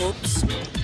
Oops.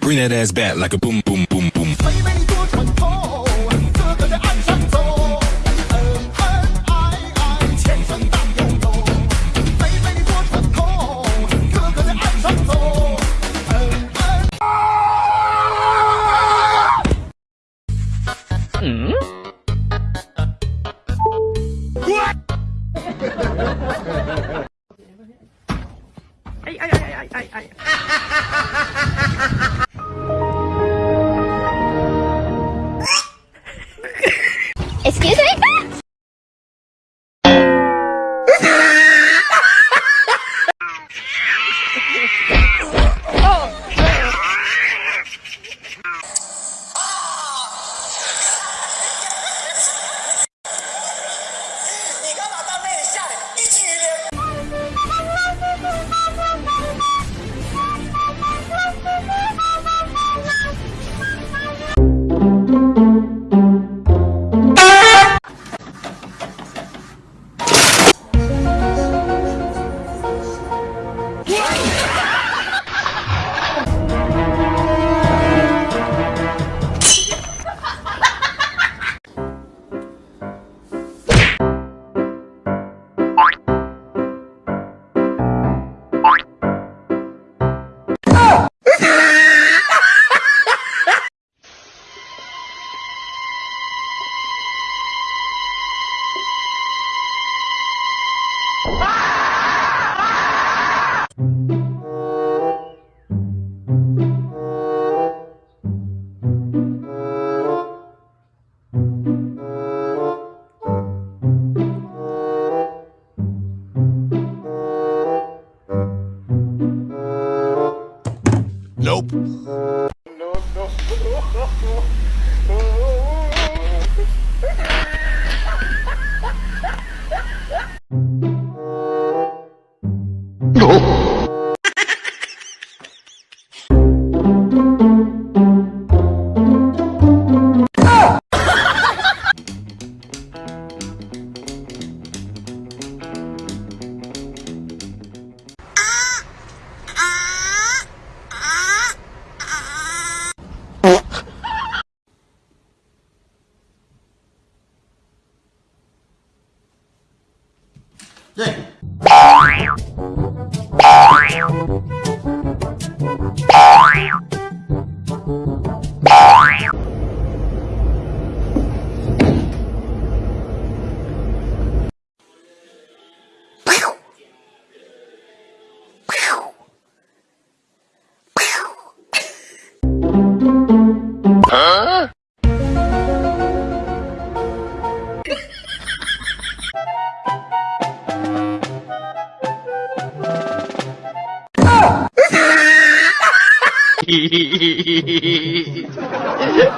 Bring that ass back like a boom, boom, boom, いあいあいあいあいあい。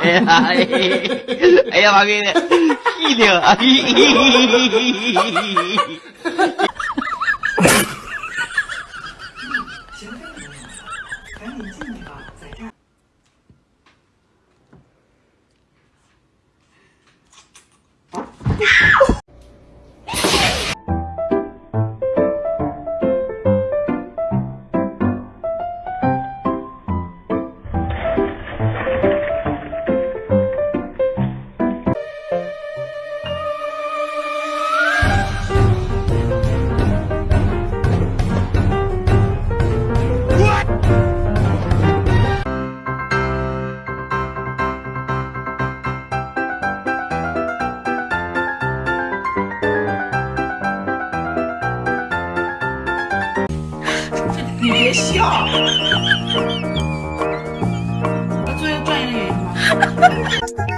哎呀，哎呀，哎呀，妈给你，一听，哎。Остановись!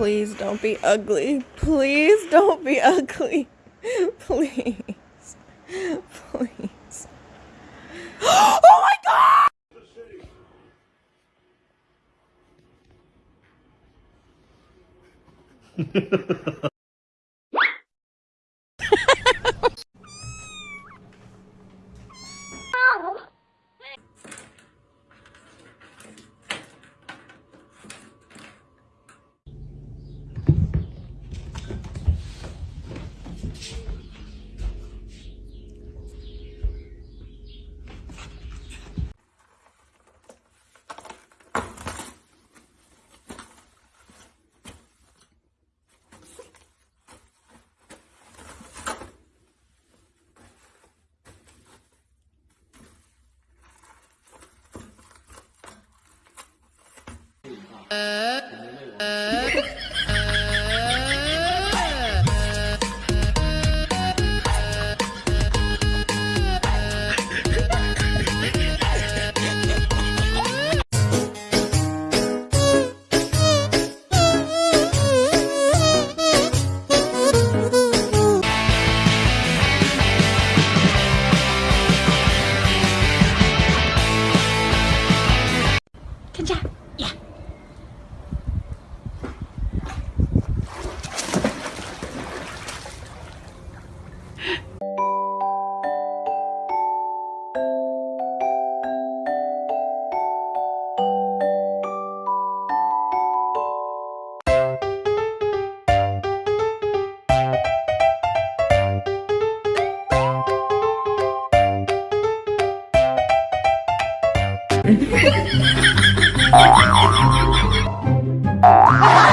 Please don't be ugly. Please don't be ugly. Please. Please. oh my god!